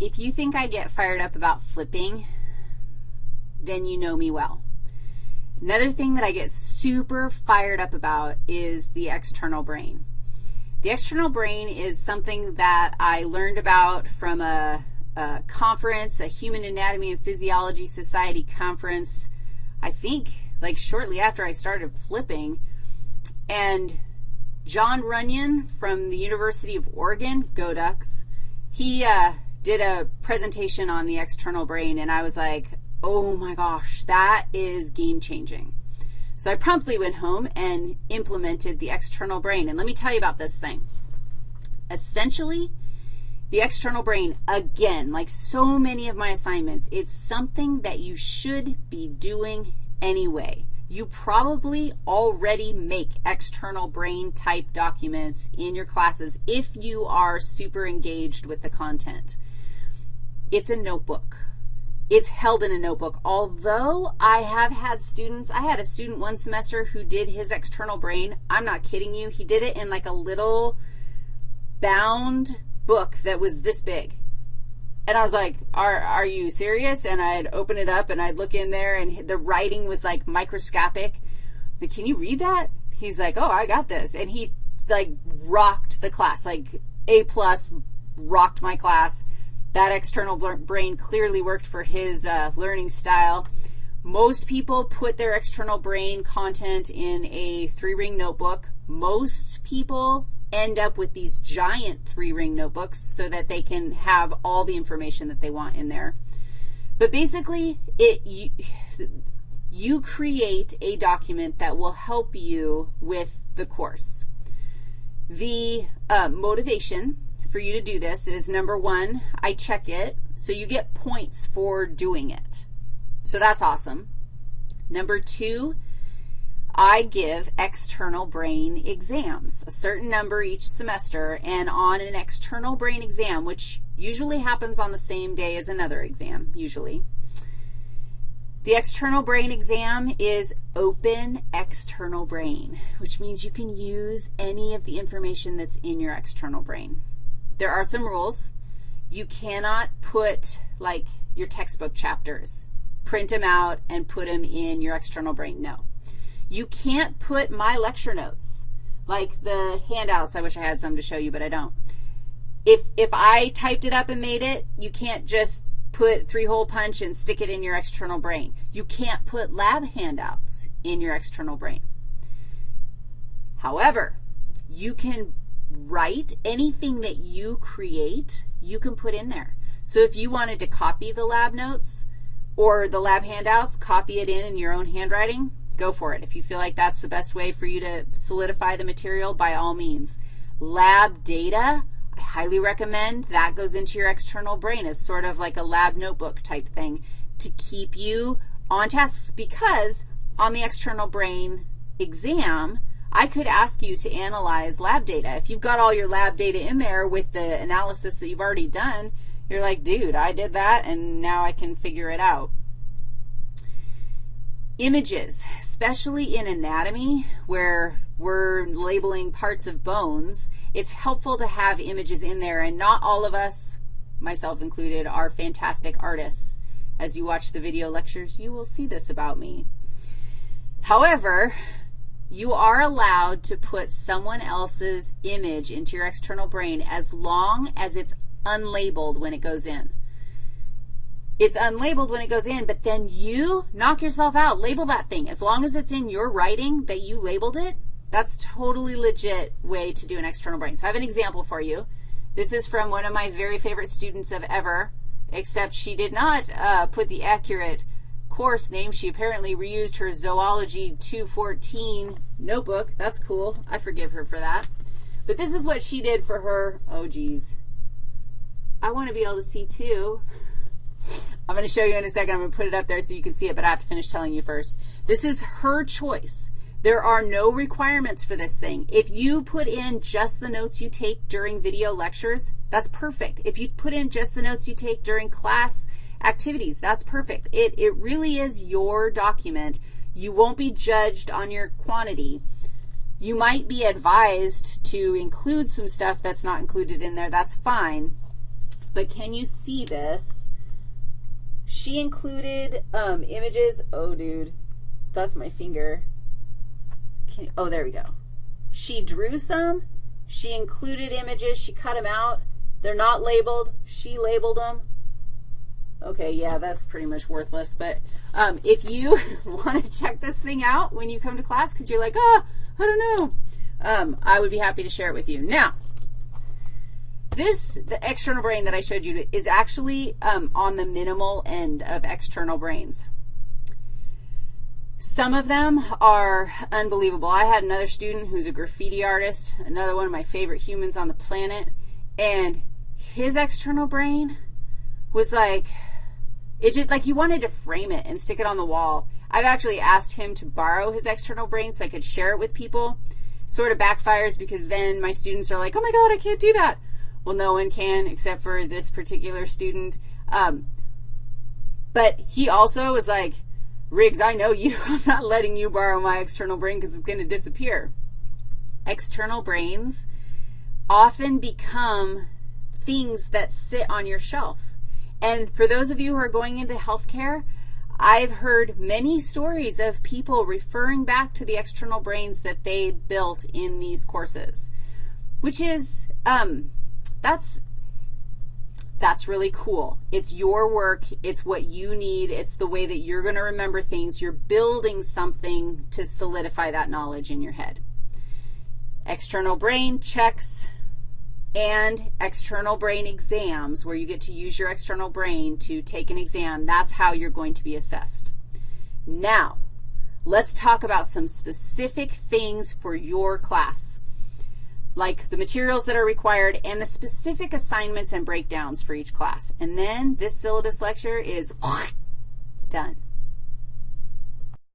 if you think I get fired up about flipping, then you know me well. Another thing that I get super fired up about is the external brain. The external brain is something that I learned about from a, a conference, a Human Anatomy and Physiology Society conference, I think like shortly after I started flipping. And John Runyon from the University of Oregon, go Ducks, he uh, did a presentation on the external brain, and I was like, oh my gosh, that is game-changing. So I promptly went home and implemented the external brain. And let me tell you about this thing. Essentially, the external brain, again, like so many of my assignments, it's something that you should be doing anyway. You probably already make external brain type documents in your classes if you are super engaged with the content. It's a notebook. It's held in a notebook. Although I have had students, I had a student one semester who did his external brain. I'm not kidding you. He did it in like a little bound book that was this big. And I was like, are, are you serious? And I'd open it up and I'd look in there and the writing was like microscopic. Like, can you read that? He's like, oh, I got this. And he like rocked the class, like A plus, rocked my class. That external brain clearly worked for his uh, learning style. Most people put their external brain content in a three-ring notebook. Most people end up with these giant three-ring notebooks so that they can have all the information that they want in there. But basically, it you, you create a document that will help you with the course. The uh, motivation for you to do this is, number one, I check it, so you get points for doing it. So that's awesome. Number two, I give external brain exams, a certain number each semester, and on an external brain exam, which usually happens on the same day as another exam, usually, the external brain exam is open external brain, which means you can use any of the information that's in your external brain. There are some rules. You cannot put, like, your textbook chapters, print them out and put them in your external brain. No. You can't put my lecture notes, like the handouts. I wish I had some to show you, but I don't. If, if I typed it up and made it, you can't just put three-hole punch and stick it in your external brain. You can't put lab handouts in your external brain. However, you can write anything that you create, you can put in there. So if you wanted to copy the lab notes or the lab handouts, copy it in in your own handwriting, go for it. If you feel like that's the best way for you to solidify the material, by all means. Lab data, I highly recommend that goes into your external brain as sort of like a lab notebook type thing to keep you on task because on the external brain exam, I could ask you to analyze lab data. If you've got all your lab data in there with the analysis that you've already done, you're like, dude, I did that, and now I can figure it out. Images, especially in anatomy where we're labeling parts of bones, it's helpful to have images in there, and not all of us, myself included, are fantastic artists. As you watch the video lectures, you will see this about me. However, you are allowed to put someone else's image into your external brain as long as it's unlabeled when it goes in. It's unlabeled when it goes in, but then you knock yourself out. Label that thing. As long as it's in your writing that you labeled it, that's totally legit way to do an external brain. So I have an example for you. This is from one of my very favorite students of ever, except she did not uh, put the accurate course name. She apparently reused her Zoology 214 notebook. That's cool. I forgive her for that. But this is what she did for her, oh, geez. I want to be able to see, too. I'm going to show you in a second. I'm going to put it up there so you can see it, but I have to finish telling you first. This is her choice. There are no requirements for this thing. If you put in just the notes you take during video lectures, that's perfect. If you put in just the notes you take during class activities, that's perfect. It, it really is your document. You won't be judged on your quantity. You might be advised to include some stuff that's not included in there. That's fine. but can you see this? She included um, images. Oh, dude, that's my finger. Can, oh, there we go. She drew some. She included images. She cut them out. They're not labeled. She labeled them. Okay, yeah, that's pretty much worthless. But um, if you want to check this thing out when you come to class because you're like, oh, I don't know, um, I would be happy to share it with you. Now, this, the external brain that I showed you, is actually um, on the minimal end of external brains. Some of them are unbelievable. I had another student who's a graffiti artist, another one of my favorite humans on the planet, and his external brain was like, it just, like he wanted to frame it and stick it on the wall. I've actually asked him to borrow his external brain so I could share it with people. Sort of backfires because then my students are like, oh, my God, I can't do that. Well, no one can except for this particular student. Um, but he also was like, Riggs, I know you. I'm not letting you borrow my external brain because it's going to disappear. External brains often become things that sit on your shelf. And for those of you who are going into healthcare, I've heard many stories of people referring back to the external brains that they built in these courses, which is, um, that's, that's really cool. It's your work. It's what you need. It's the way that you're going to remember things. You're building something to solidify that knowledge in your head. External brain checks and external brain exams where you get to use your external brain to take an exam. That's how you're going to be assessed. Now, let's talk about some specific things for your class, like the materials that are required and the specific assignments and breakdowns for each class. And then this syllabus lecture is done.